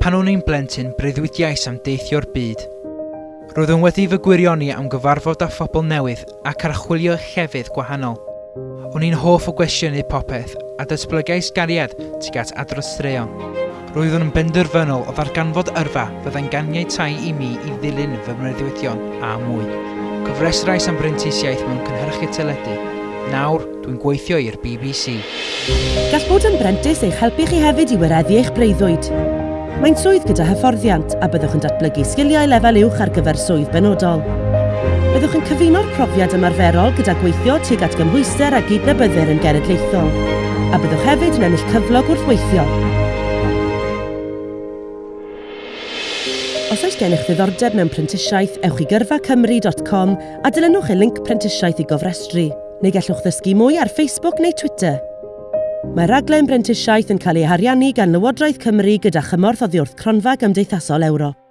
Pan o'n i'n blentyn, breuddwydiais am deithio'r byd. Roeddwn wedi fy gwirioni am gyfarfod â phobl newydd ac archwilio llefydd gwahanol. O'n i'n hoff o gwestiynu popeth a datblygais gariad tuag at adrostraeon. Roeddwn yn benderfynol o ddarganfod yrfa fyddai'n tai i mi i ddilyn fy mreddiwyddion a mwy. Cyfresrais am brentisiaeth mewn cynhyrchu teledu. Nawr, dwi'n gweithio i'r BBC. Gall bod yn brentis eich helpu chi hefyd i wireddu eich breuddwyd. Mae'n swydd gyda hyfforddiant a byddwch yn datblygu sgiliau lefel uwch ar gyfer swydd benodol. Byddwch yn cyfuno'r profiad ymarferol gyda gweithio tuag at gymhwyster a gydnabyddir yn genedlaethol, a byddwch hefyd yn ennill cyflog wrth weithio. Os oes gennych ddiddordeb mewn prentisiaeth, ewch i gyrfacymru.com a dilynwch y link prentisiaeth i gofrestru, neu gallwch ddysgu mwy ar Facebook neu Twitter. Mae raglen brentisiaeth yn cael ei hariannu gan Lywodraeth Cymru gyda chymorth o ddiwrth cronfa gymdeithasol Ewrop.